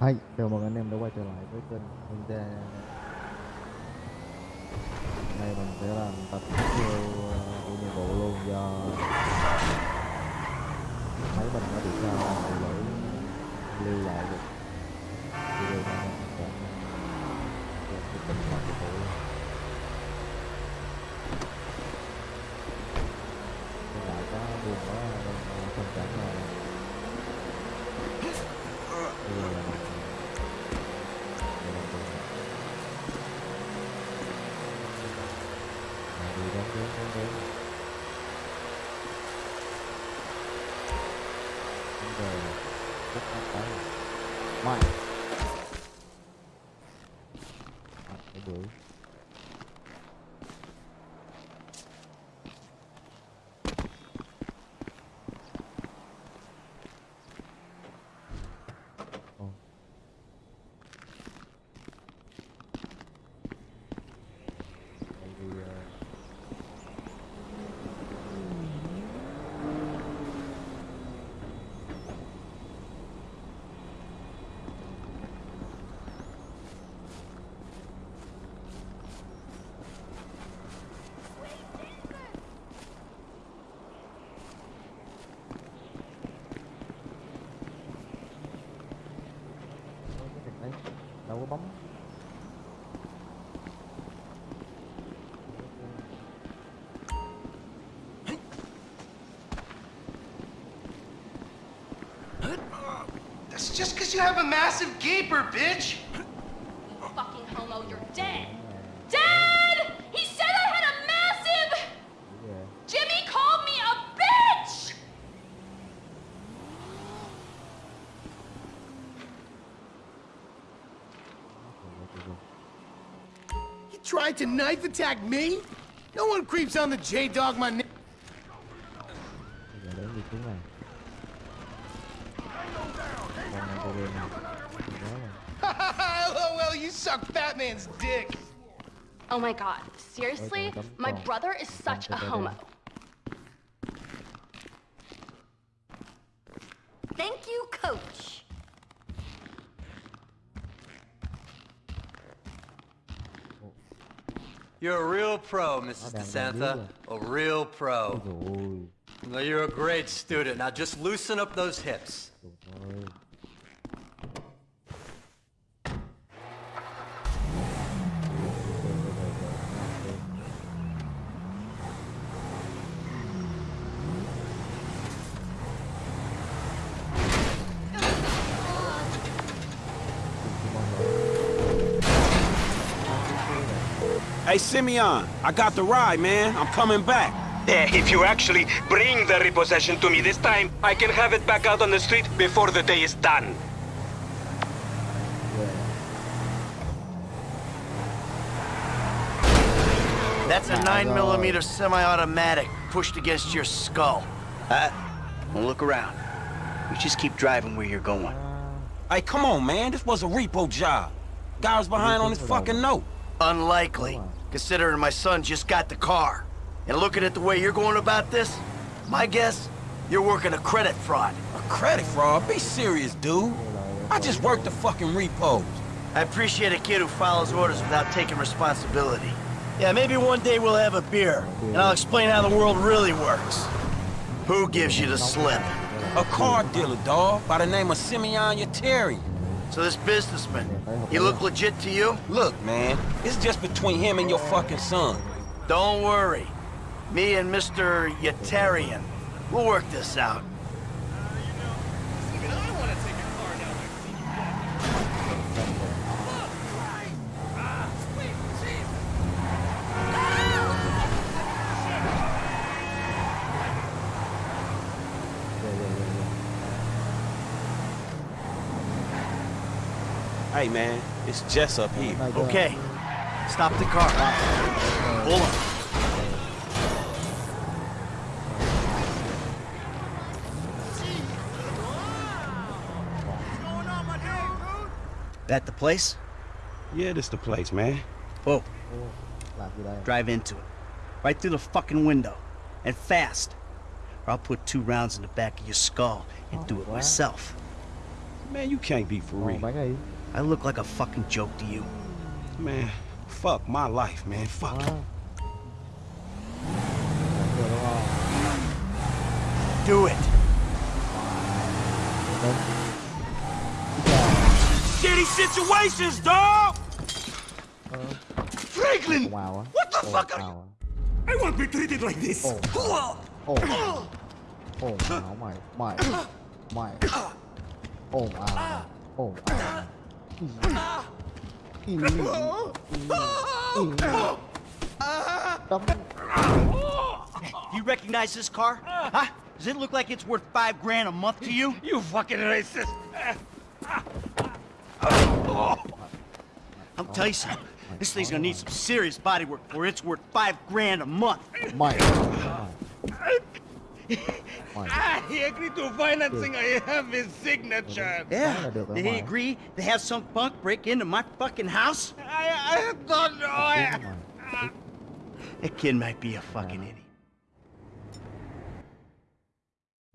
Hay, chào mừng anh em đã quay trở lại với kênh Honda. Hôm nay mình sẽ làm tập tiếp theo ờ, của nhiệm vụ luôn do máy mình nó bị sao mà lỗi lưu lại được. Video này mình sẽ làm cái tình hoạt của tụi Hiện tại có buồn quá ờ, không cảm là just because you have a massive gaper, bitch. You fucking homo, you're dead. Dead! He said I had a massive. Ghê. Jimmy called me a bitch. You tried to knife attack me? No one creeps on the J-Dog my Oh. Oh, LOL, you suck fat man's dick. Oh my god, seriously? My brother is such a homo. Thank you, coach. You're a real pro, Mrs. DeSanta. A real pro. No, you're a great student. Now just loosen up those hips. Hey, Simeon, I got the ride, man. I'm coming back. Eh, If you actually bring the repossession to me this time, I can have it back out on the street before the day is done. That's a 9mm semi-automatic pushed against your skull. Uh, well, look around. You just keep driving where you're going. Hey, come on, man. This was a repo job. Guy was behind on his fucking note. Unlikely, considering my son just got the car. And looking at the way you're going about this, my guess, you're working a credit fraud. A credit fraud? Be serious, dude. I just worked the fucking repos. I appreciate a kid who follows orders without taking responsibility. Yeah, maybe one day we'll have a beer, and I'll explain how the world really works. Who gives you the slip? A car dealer, dawg, by the name of Simeon Yetarian. So this businessman, he look legit to you? Look, man, it's just between him and your fucking son. Don't worry. Me and Mr. Yetarian, we'll work this out. Hey, man, it's Jess up here. Oh Này chưa? Okay, stop the car. Pull up. That the place? Yeah, this the place, man. Whoa, Ô, làm gì đây drive into it. Right through the fucking window. And fast. Or I'll put two rounds in the back of your skull and do it oh, Wow. myself. Man, you can't be for Ồ, real. bán đi I look like a fucking joke to you. Man, fuck my life, man. Fuck Đó. it. Bán rồi đúng không Do it. Shitty situations, dog! Franklin Wow. What the ồn fuck are ào á I won't be treated like this. Oh. ồn ồn ào mày mày mày ồn ào ồn ào Ý. Ý. Ý. Đấm. You recognize this car? Huh? Does it look like it's worth five grand a month to you? You fucking racist. I'll tell you something. This thing's gonna need some serious body work before it's worth five grand a month. mày mày ah, He agreed to financing. I have his signature. Yeah. là được rồi Did he agree to have some punk break into my fucking house? I, I don't know. I, Đúng. That ah. kid might be a fucking idiot.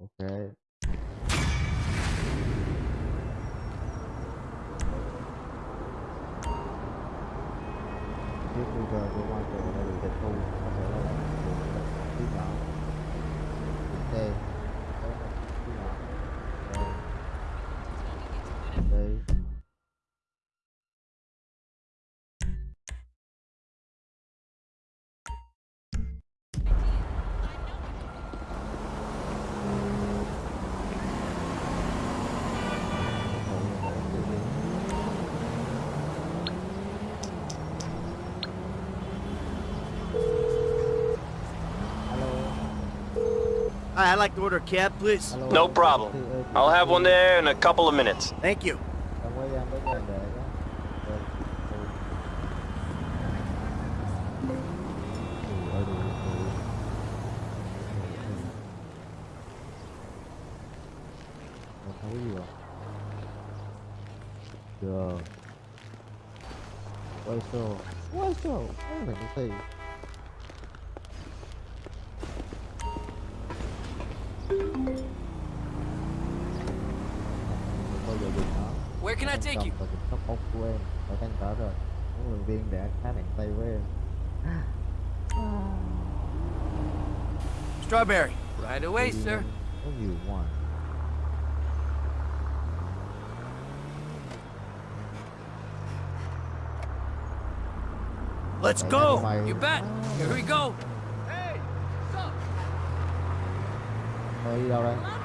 ok tiếp bây giờ cơ quan I'd like to order a cab, please. No problem. Thì, ờ, chị- I'll have one there in a couple of minutes. Thank you. Strawberry. Right away, Đi sir. lên có nhiều ngoài Let's Mày- go. mày You bet. Here we go. mày đi đâu đây Love your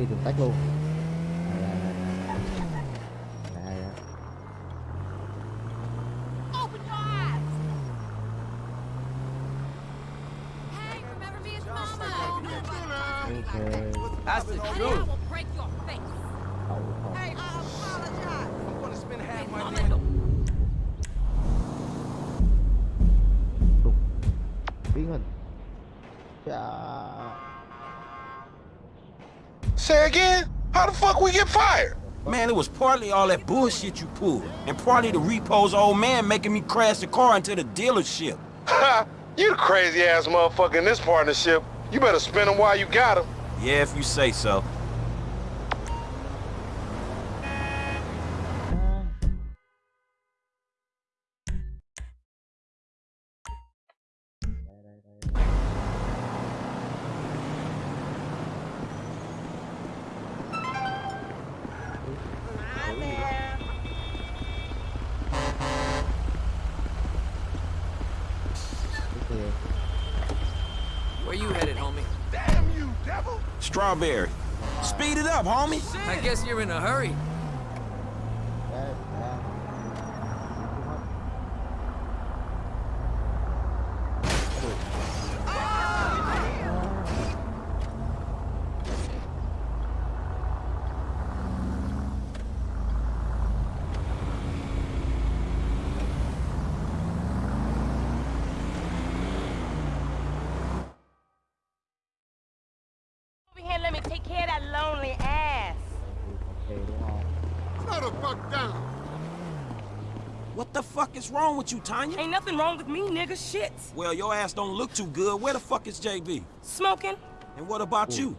đi đường tắt luôn. Fuck we get fired? Man, it was partly all that bullshit you pulled, and partly the repo's old man making me crash the car into the dealership. Ha! you the crazy ass motherfucker in this partnership. You better spin them while you got them. Yeah, if you say so. Strawberry. Speed it up, homie. I guess you're in a hurry. What the fuck is wrong with you, Tonya? Ain't nothing wrong with me, nigga. Shit. Well, your ass don't look too good. Where the fuck is JB? Smoking. And what about you?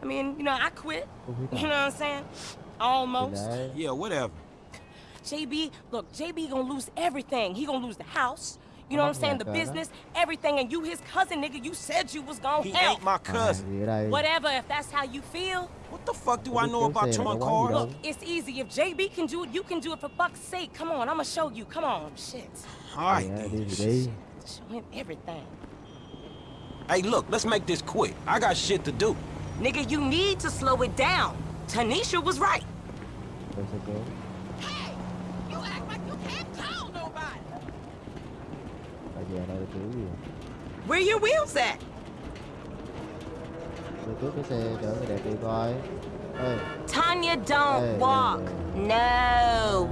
I mean, you know, I quit. You know what I'm saying? Almost. Yeah, whatever. JB, look, JB gonna lose everything. He gonna lose the house. You know what I'm saying? The business, everything. And you his cousin, nigga. You said you was gonna He help. ain't my cousin. thì ở đây. Whatever, if that's how you feel. What the fuck do Không I know about xe là towing có quán gì cars? đâu. It's easy. If JB can do it, you can do it for fuck's sake. Come on, I'ma show you. Come on, shit. All right, Thì, à, then. đi thì đi. Show him everything. Hey, look, let's make this quick. I got shit to do. Nigga, you need to slow it down. Tanisha was right. Tôi sẽ kéo. Hey! You act like you can't call nobody! Tại vì ở đây kiểu gì? Where your wheels at? Tôi cướp cái xe chở người đẹp đi coi. Ê, Tonya, don't Hey, walk. hey, No.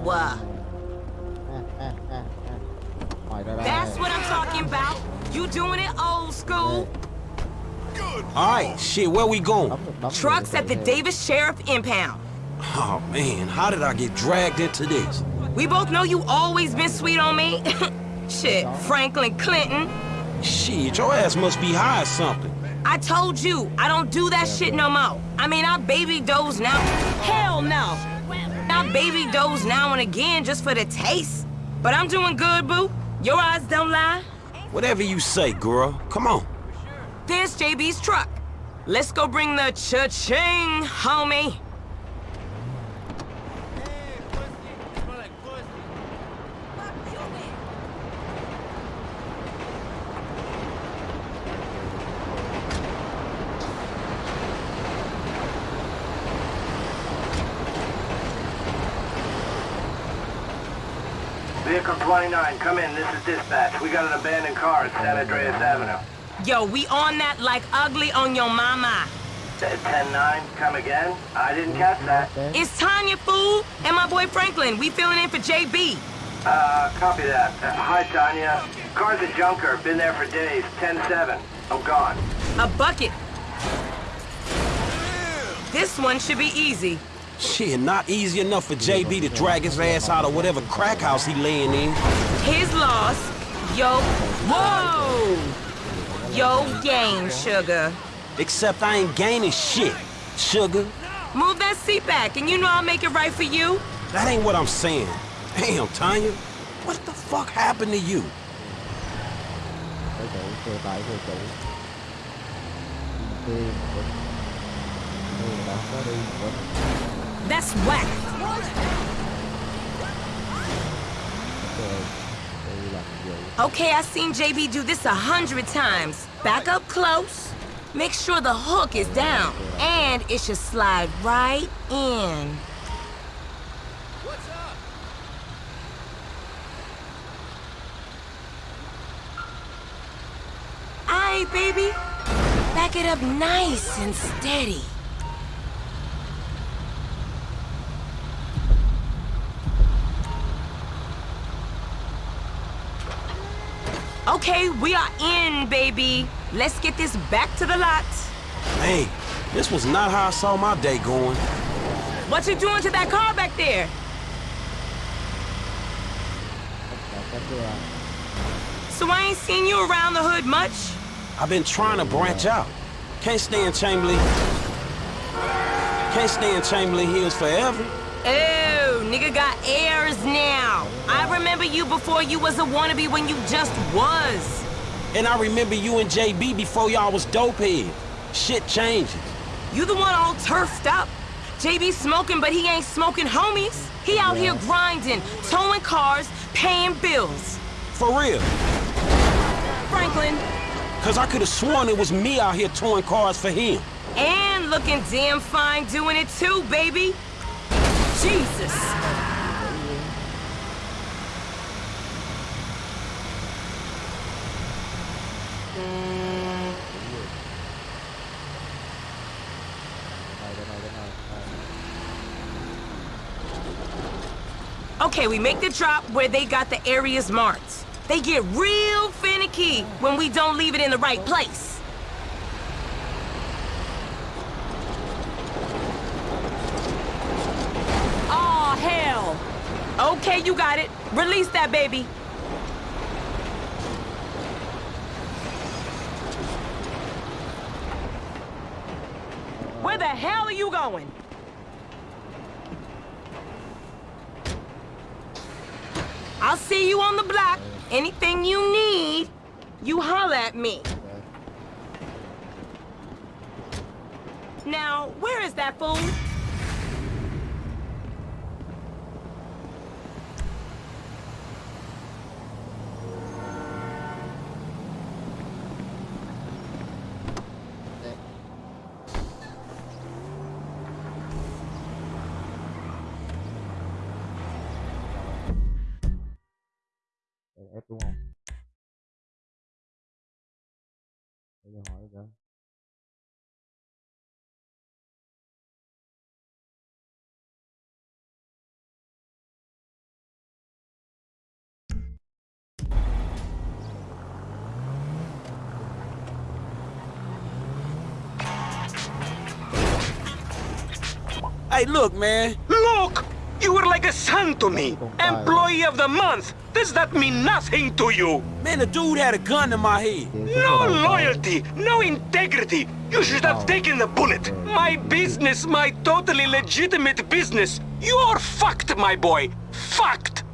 That's what I'm talking about. You doing it old school. All right, shit, where we going? Đóng được đóng Trucks at the. Davis Sheriff Impound. Oh, man, how did I get dragged into this? We both know you always been sweet on me. Shit, Franklin Clinton. Shit, your ass must be high or something. I told you, I don't do that shit no more. I mean, I baby doze now. Hell no. I baby doze now and again just for the taste. But I'm doing good, boo. Your eyes don't lie. Whatever you say, girl. Come on. There's JB's truck. Let's go bring the cha-ching, homie. Come in. This is dispatch. We got an abandoned car at San Andreas Avenue. Yo, we on that like ugly on your mama. 10-9, come again? I didn't catch that. It's Tonya, fool, and my boy Franklin. We filling in for JB. Uh, copy that. Uh, hi, Tonya. Car's a junker. Been there for days. 10-7. I'm gone. A bucket. This one should be easy. Shit, not easy enough for JB to drag his ass out of whatever crack house he laying in. His loss. Yo. Whoa! Yo game, sugar. Except I ain't gaining shit, sugar. Move that seat back, and you know I'll make it right for you. That ain't what I'm saying. Damn, Tonya. What the fuck happened to you? Xe That's whack. Okay, I've seen JB do this a hundred times. Back up close. Make sure the hook is down. And it should slide right in. Baby. Back it up nice and steady. Okay, we are in, baby. Let's get this back to the lot. Hey, this was not how I saw my day going. What you doing to that car back there? Là cách chưa? So I ain't seen you around the hood much. I've been trying to branch out. Can't stay in Chamberlain. Can't stay in Chamberlain Hills forever. Oh, nigga got. I remember you before you was a wannabe when you just was. And I remember you and JB before y'all was dopehead. Shit changes. You the one all turfed up. JB smoking, but he ain't smoking homies. He out here grinding, towing cars, paying bills. For real. Franklin, Cause I could have sworn it was me out here towing cars for him. and looking damn fine doing it too, baby. Jesus. Okay, we make the drop where they got the areas marked. They get real finicky when we don't leave it in the right place. Hell. Okay, you got it. Release that baby. Hey, look, man. Look! You were like a son to me. Employee of the month. Does that mean nothing to you? Man, the dude had a gun in my head. No loyalty, no integrity. You should have taken the bullet. My business, my totally legitimate business. You're fucked, my boy. Fucked.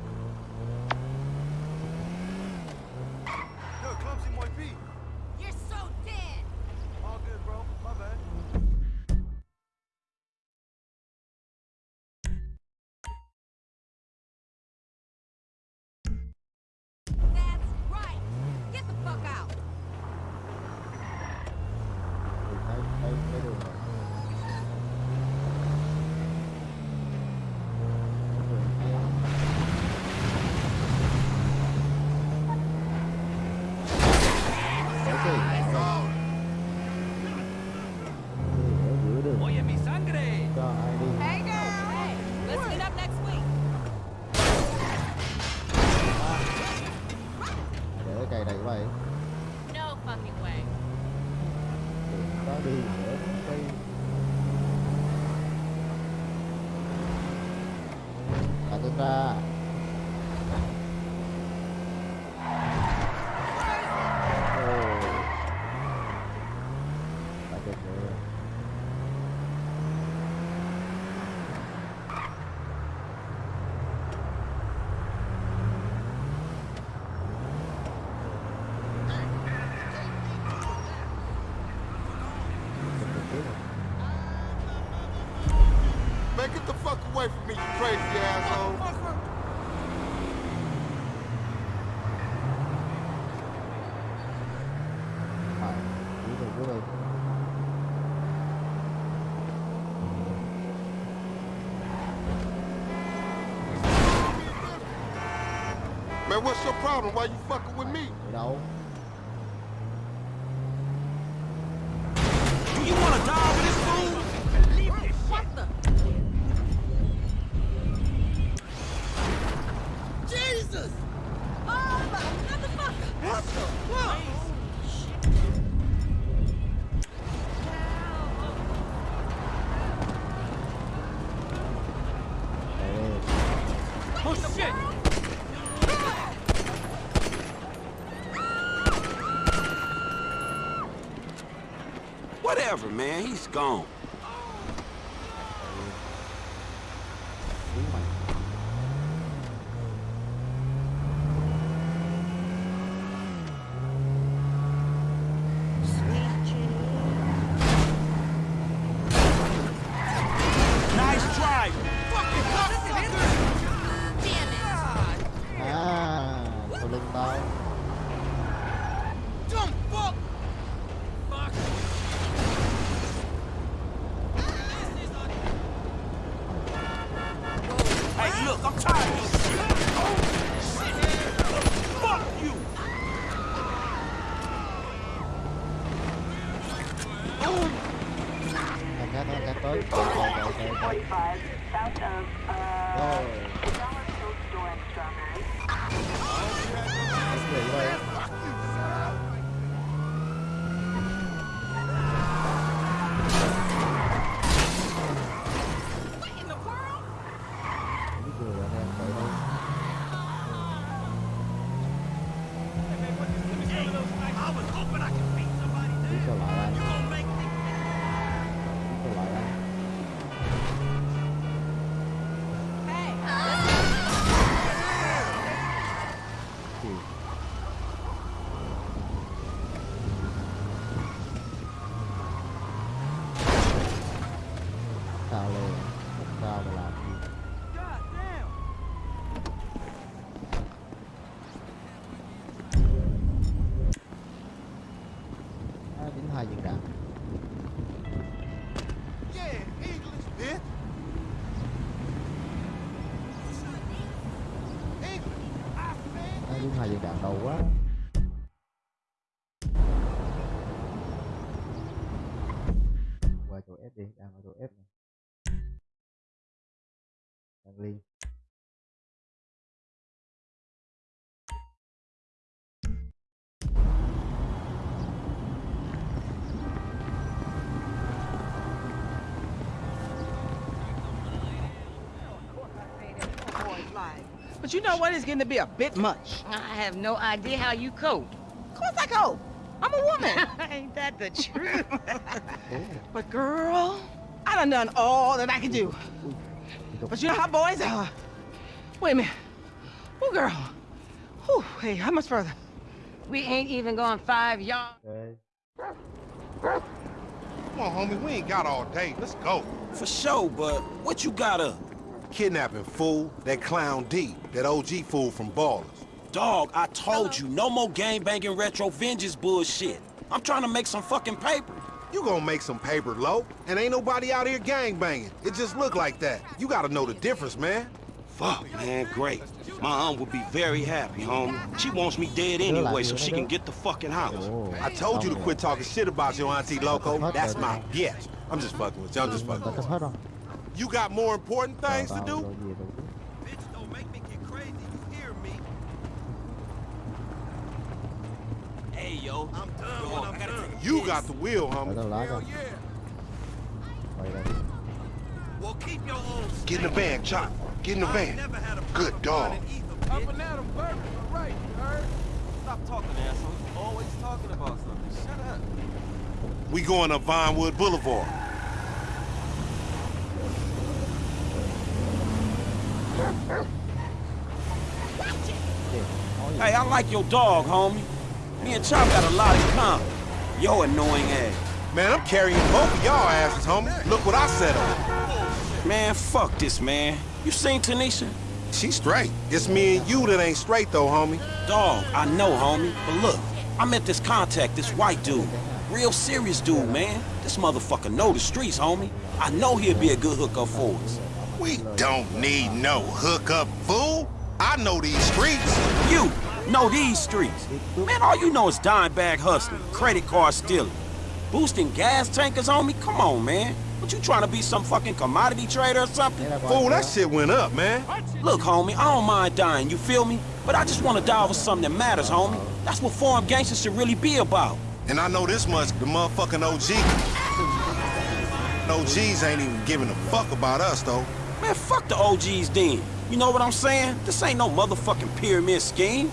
Get the fuck away from me, you crazy asshole. Man, what's your problem? Why you fucking with me? You know. Whatever, man. He's gone. But you know what? It's getting to be a bit much. I have no idea how you cope. Of course I go. I'm a woman. Ain't that the truth? but girl, I done done all that I can do. But you know how boys are. Wait a minute. Oh, girl. Whew, hey, how much further? we ain't even going five yards. Ok. Come on, homie, we ain't got all day. Let's go. For sure, but what you got up? Kidnapping fool, that clown D, that OG fool from Ballas. Dog, I told you, no more gang banging retro vengeance bullshit. I'm trying to make some fucking paper. You gonna make some paper, low, and ain't nobody out here gang banging. It just look like that. You gotta know the difference, man. Fuck, man, great. My aunt would be very happy, homie. She wants me dead anyway so she can get the fucking house. I told you to quit talking shit about your auntie Loco. That's my bitch. I'm just fucking with you. I'm just fucking with cấp hết you. You got more important things to do? rồi gì rồi chứ. Bitch, don't make me get crazy, you hear me? Hey, yo. I'm done when I'm done. You got the wheel, Ở homie. đâu lá rồi. Quay đây. Well, keep your own Get in the van, Chop. Get in the van. Good dog. Up and at 'em, Bert. All right, you heard? Stop talking, asshole. You always talking about something. Shut up. We going up Vinewood Boulevard. Hey, I like your dog, homie. Me and Chop got a lot in common. Yo annoying ass. Man, I'm carrying both of y'all asses, homie. Look what I set up. Man, fuck this, man. You seen Tanisha? She straight. It's me and you that ain't straight, though, homie. Dog, I know, homie. But look, I met this contact, this white dude. Real serious dude, man. This motherfucker know the streets, homie. I know he'll be a good hookup for us. We don't need no hookup, fool. I know these streets. You know these streets. Man, all you know is dime bag hustling, credit card stealing, boosting gas tankers, homie. Come on, man. What you trying to be some fucking commodity trader or something? Fool, that shit went up, man. Look, homie, I don't mind dying, you feel me? But I just want to die over something that matters, homie. That's what foreign gangsters should really be about. And I know this much, the motherfucking OG. OGs ain't even giving a fuck about us, though. Man, fuck the OGs then. You know what I'm saying? This ain't no motherfucking pyramid scheme.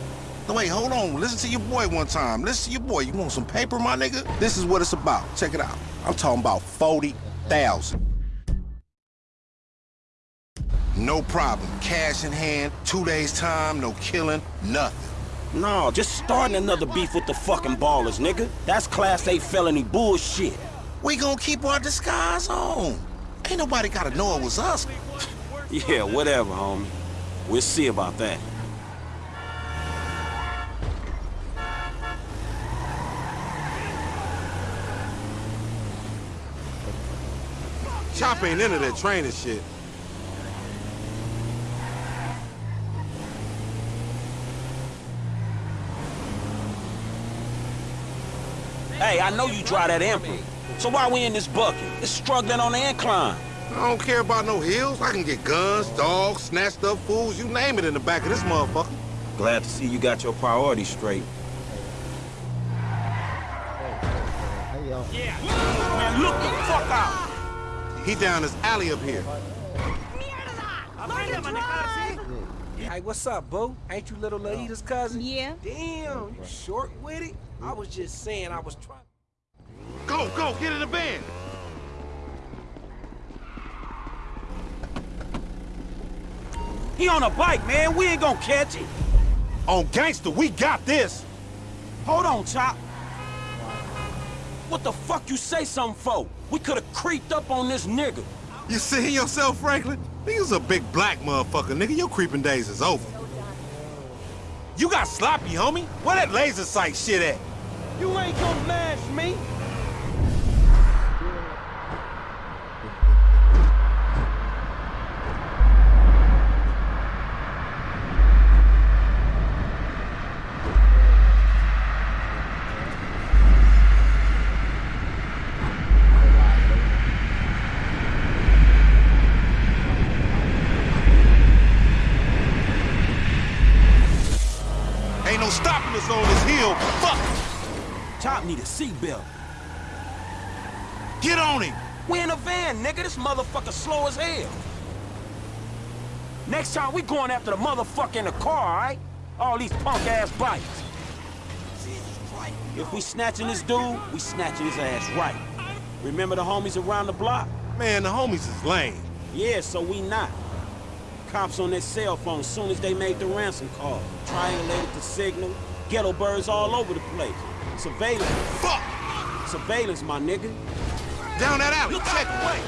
No, wait, hold on. Listen to your boy one time. Listen to your boy. You want some paper, my nigga? This is what it's about. Check it out. I'm talking about 40,000. No problem. Cash in hand, two days time, no killing, nothing. No, just starting another beef with the fucking ballas, nigga. That's class A felony bullshit. We gonna keep our disguise on. Ain't nobody gotta know it was us. Yeah, whatever, homie. We'll see about that. Chop ain't into that training shit. Hey, I know you drive that Emperor. So why we in this bucket? It's struggling on the incline. I don't care about no hills. I can get guns, dogs, snatched up fools, you name it in the back of this motherfucker. Glad to see you got your priorities straight. thấy gì không? Man, look the fuck out! He down this alley up here. Hey, what's up, boo? Ain't you little Laida's cousin? Yeah. Damn, you short with it? I was just saying I was trying. Go, go, get in the van. He on a bike, man. We ain't gonna catch him. On gangster, we got this. Hold on, Chop. What the fuck you say something for? We could've creeped up on this nigga. You seeing yourself, Franklin? Nigga's a big black motherfucker, nigga. Your creeping days is over. You got sloppy, homie. Where that laser sight shit at? You ain't gonna mash me. Seatbelt. Get on him! We in a van, nigga. This motherfucker slow as hell. Next time, we going after the motherfucker in the car, all right? All these punk-ass bikes. If we snatching this dude, we snatching his ass right. Remember the homies around the block? Man, the homies is lame. Yeah, so we not. Cops on their cell phone soon as they made the ransom call. Triangulated the signal. Ghetto birds all over the place. Surveillance. Fuck! Surveillance, my nigga. Down that alley. Look Check out. way.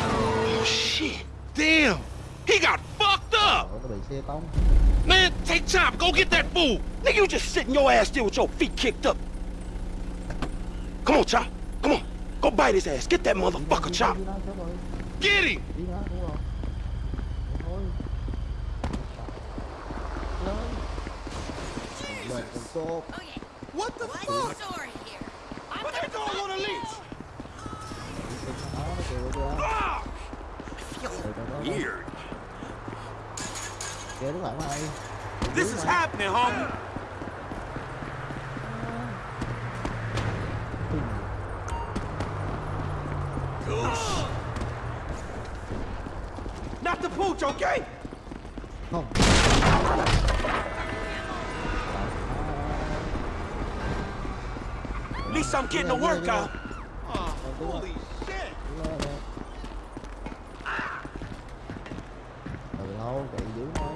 Oh, shit. Damn! He got fucked up! nó bị xe tông Man, take Chop, go get that fool! Nigga, you just sitting your ass there with your feet kicked up. Come on, Chop. Come on. Go bite his ass. Get that motherfucker, Chop. đi nó sớm rồi Get him! đi nó đúng rồi Thế thôi lên lên con tốt Okay. What the What's fuck? story here? I'm What that dog on a leash? nó nó kêu kìa Ah! Từ từ Weird. kìa đúng lại mày This is happening, homie. Not the pooch, okay? không least I'm getting a workout. Oh, holy shit! từ lâu chạy dưới thôi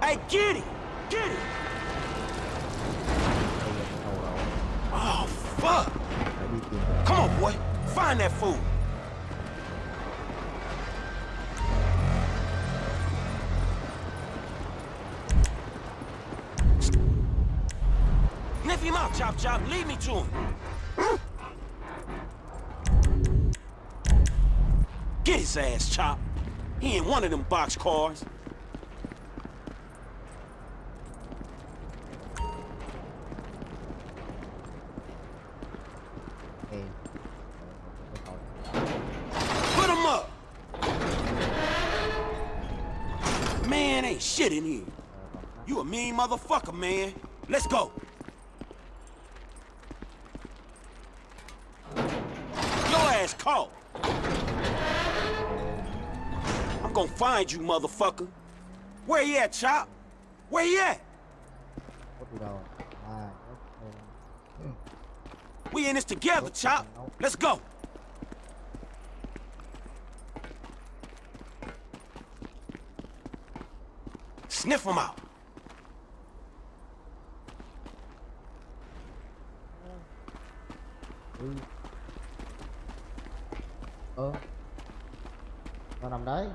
Hey, get it! Get it! Oh, fuck! phải đi tìm Come on, boy. Find that fool. Chop Chop. Lead me to him. Get his ass, Chop. He ain't one of them box cars. Put him up! Man, ain't shit in here. You a mean motherfucker, man. Let's go. Your ass caught. I'm gonna find you, motherfucker. Where you at, Chop? Where you at? We in this together, Chop. Let's go. Sniff him out. Ừ. nó nằm đấy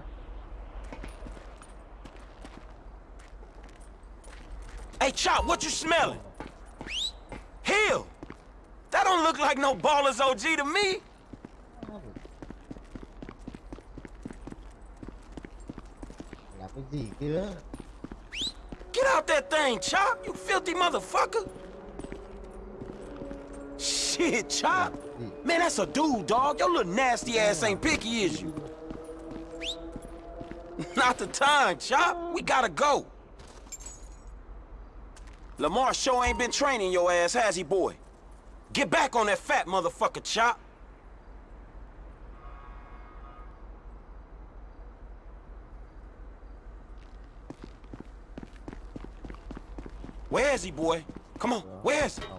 Hey, Chop, what you smelling? Hell, that don't look like no baller's OG to me. làm cái gì kia Get out that thing, Chop, you filthy motherfucker. Shit, Chop. Man, that's a dude, dog. Your little nasty ass ain't picky, is you? Not the time, Chop. We gotta go. Lamar sure ain't been training your ass, has he, boy? Get back on that fat motherfucker, Chop. Where is he, boy? Come on, where is he?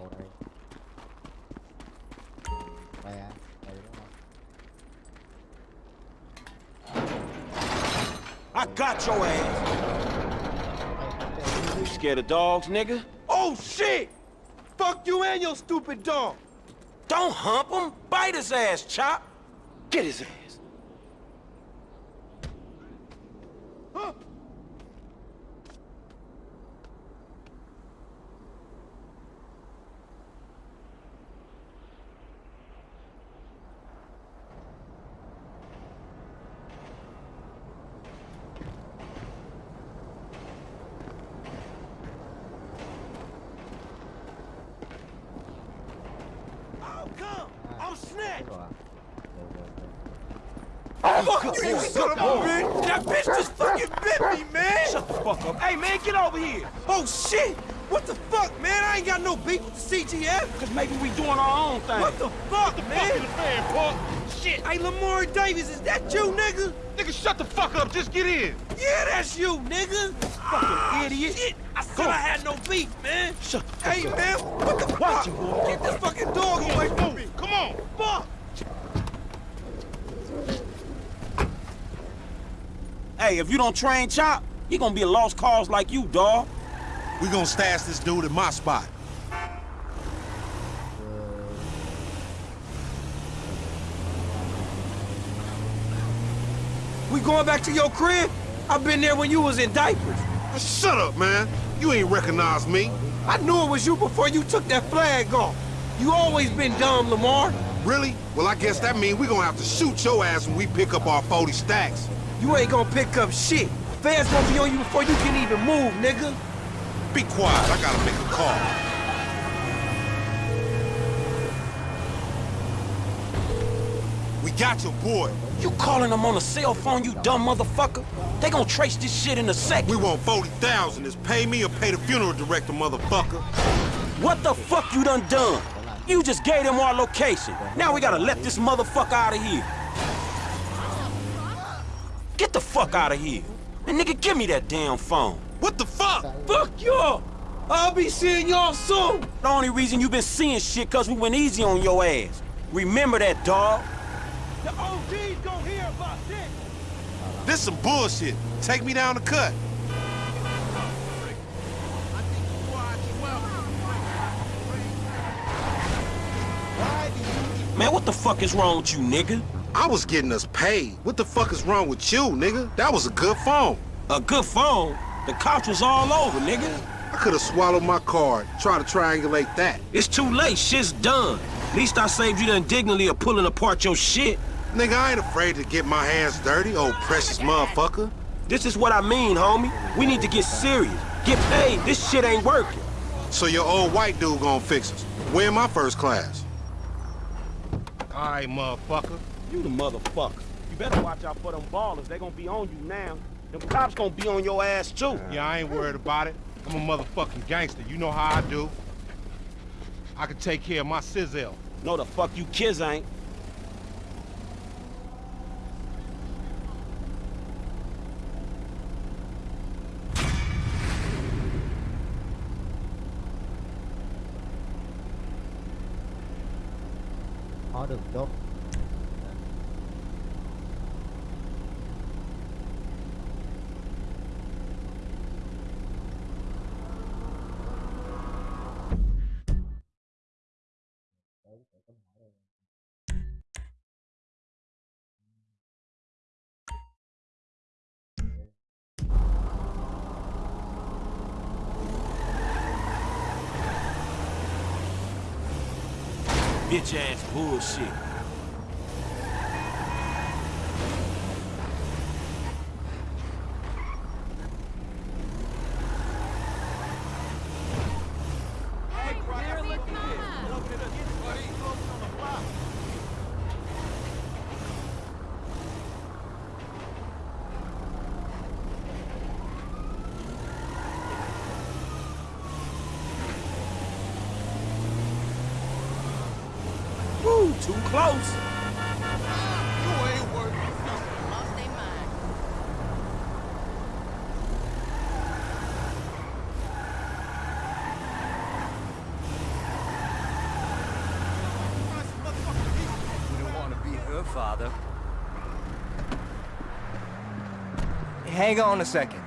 I got your ass. You scared of dogs, nigga? Oh, shit! Fuck you and your stupid dog. Don't hump him. Bite his ass, Chop. Get his ass. Over here! Oh, shit! What the fuck, man? I ain't got no beef with the CGF! Cause maybe we doing our own thing. What the fuck, man? Fuck fan, punk! Shit! Hey, Lamar Davis, is that you, nigga? Nigga, shut the fuck up. Just get in. Yeah, that's you, nigga. Fucking ah, idiot. Shit, I said I had no beef, man. Shut the fuck hey, up. man, what the fuck? You, boy. Get this fucking dog away from me. Come on. Fuck. Hey, if you don't train Chop, he gonna be a lost cause like you, dawg. We gonna stash this dude in my spot. We going back to your crib? I've been there when you was in diapers. Shut up, man. You ain't recognize me. I knew it was you before you took that flag off. You always been dumb, Lamar. Really? Well, I guess that means we gonna have to shoot your ass when we pick up our 40 stacks. You ain't gonna pick up shit. Fans gonna be on you before you can even move, nigga. Be quiet. I gotta make a call. We got your boy. You calling him on a cell phone, you dumb motherfucker? They gonna trace this shit in a second. We want 40,000. Is pay me or pay the funeral director, motherfucker. What the fuck you done done? You just gave them our location. Now we gotta let this motherfucker out of here. Get the fuck out of here. And nigga, give me that damn phone. What the fuck? Fuck y'all. I'll be seeing y'all soon. The only reason you been seeing shit cause we went easy on your ass. Remember that, dog. The OG's gonna hear about this. This some bullshit. Take me down the cut. Man, what the fuck is wrong with you, nigga? I was getting us paid. What the fuck is wrong with you, nigga? That was a good phone. A good phone? The cops was all over, nigga. I could have swallowed my card. Try to triangulate that. It's too late. Shit's done. At least I saved you the indignity of pulling apart your shit. Nigga, I ain't afraid to get my hands dirty, old precious motherfucker. This is what I mean, homie. We need to get serious. Get paid. This shit ain't working. So your old white dude gonna fix us. Where my first class? All right, motherfucker. You the motherfucker. You better watch out for them Ballas. They gonna be on you now. Them cops gonna be on your ass, too. Yeah, I ain't worried about it. I'm a motherfucking gangster. You know how I do. I can take care of my sizzle. No, the fuck you kids ain't. Có được tốt Bitch ass bullshit. Woo, too close. You don't want to be her father. Hang on a second.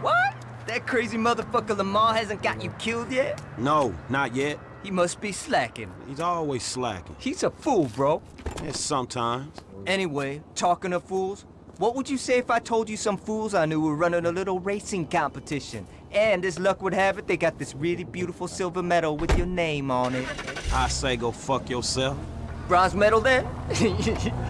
What? That crazy motherfucker Lamar hasn't got you killed yet? No, not yet. He must be slacking. He's always slacking. He's a fool, bro. Yeah, sometimes. Anyway, talking of fools, what would you say if I told you some fools I knew were running a little racing competition? And as luck would have it, they got this really beautiful silver medal with your name on it. I say go fuck yourself. Bronze medal then?